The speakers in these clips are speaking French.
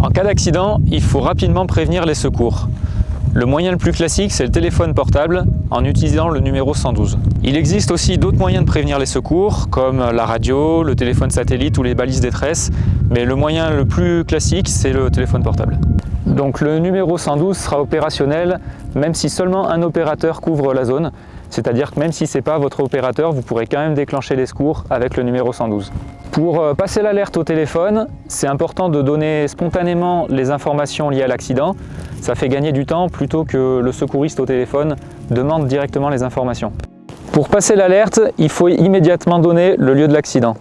En cas d'accident, il faut rapidement prévenir les secours. Le moyen le plus classique, c'est le téléphone portable en utilisant le numéro 112. Il existe aussi d'autres moyens de prévenir les secours, comme la radio, le téléphone satellite ou les balises détresse, mais le moyen le plus classique, c'est le téléphone portable. Donc le numéro 112 sera opérationnel même si seulement un opérateur couvre la zone, c'est-à-dire que même si ce n'est pas votre opérateur, vous pourrez quand même déclencher les secours avec le numéro 112. Pour euh, passer l'alerte au téléphone, c'est important de donner spontanément les informations liées à l'accident. Ça fait gagner du temps plutôt que le secouriste au téléphone demande directement les informations. Pour passer l'alerte, il faut immédiatement donner le lieu de l'accident.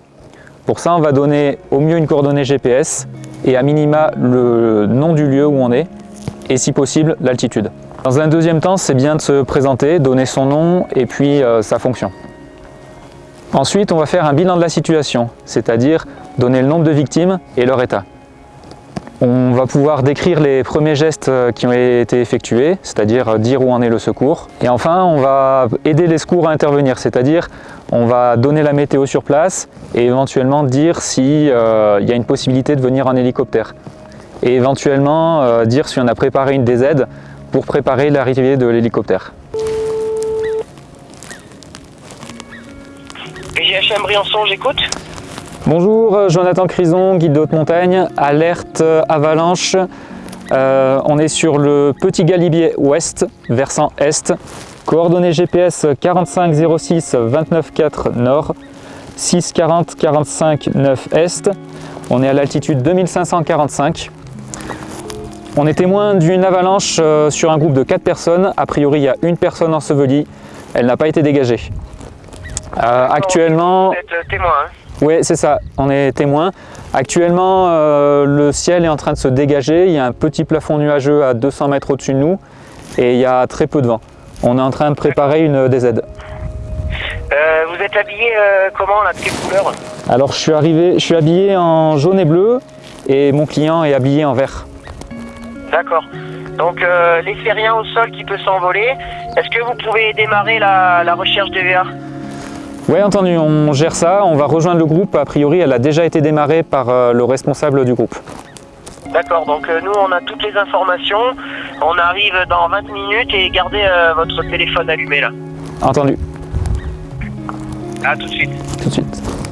Pour ça, on va donner au mieux une coordonnée GPS et à minima le nom du lieu où on est et si possible l'altitude. Dans un deuxième temps, c'est bien de se présenter, donner son nom et puis euh, sa fonction. Ensuite, on va faire un bilan de la situation, c'est-à-dire donner le nombre de victimes et leur état. On va pouvoir décrire les premiers gestes euh, qui ont été effectués, c'est-à-dire euh, dire où en est le secours. Et enfin, on va aider les secours à intervenir, c'est-à-dire on va donner la météo sur place et éventuellement dire s'il euh, y a une possibilité de venir en hélicoptère. Et éventuellement dire si on a préparé une DZ pour préparer l'arrivée de l'hélicoptère. GHM Briançon, j'écoute. Bonjour, euh, Jonathan Crison, guide de haute montagne, alerte avalanche. Euh, on est sur le Petit Galibier Ouest, versant Est. Coordonnées GPS 4506 294 Nord, 640 45 9 Est. On est à l'altitude 2545. On est témoin d'une avalanche euh, sur un groupe de 4 personnes. A priori, il y a une personne ensevelie. Elle n'a pas été dégagée. Euh, actuellement... Vous êtes témoin hein Oui, c'est ça, on est témoin. Actuellement, euh, le ciel est en train de se dégager. Il y a un petit plafond nuageux à 200 mètres au-dessus de nous et il y a très peu de vent. On est en train de préparer une DZ. Euh, vous êtes habillé comment là, de quelle couleur? Alors je suis, arrivé, je suis habillé en jaune et bleu et mon client est habillé en vert. D'accord. Donc euh, rien au sol qui peut s'envoler, est-ce que vous pouvez démarrer la, recherche DVA Oui, entendu, on gère ça, on va rejoindre le groupe. A priori, elle a déjà été démarrée par euh, le responsable du groupe. D'accord, donc euh, nous on a toutes les informations, on arrive dans 20 minutes et gardez votre téléphone allumé là. Entendu. A tout de suite. Tout de suite.